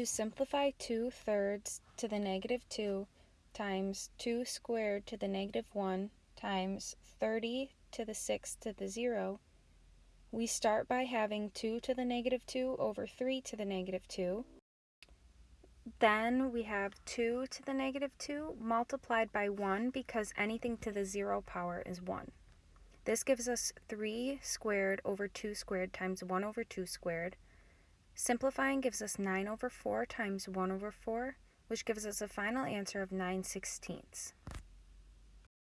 To simplify 2 thirds to the negative 2 times 2 squared to the negative 1 times 30 to the 6 to the 0, we start by having 2 to the negative 2 over 3 to the negative 2. Then we have 2 to the negative 2 multiplied by 1 because anything to the 0 power is 1. This gives us 3 squared over 2 squared times 1 over 2 squared. Simplifying gives us 9 over 4 times 1 over 4, which gives us a final answer of 9 sixteenths.